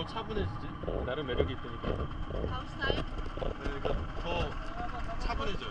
더 차분해지지. 나름 매력이 있으니까. 다음 스타일? 네, 그러니까 더 차분해져요.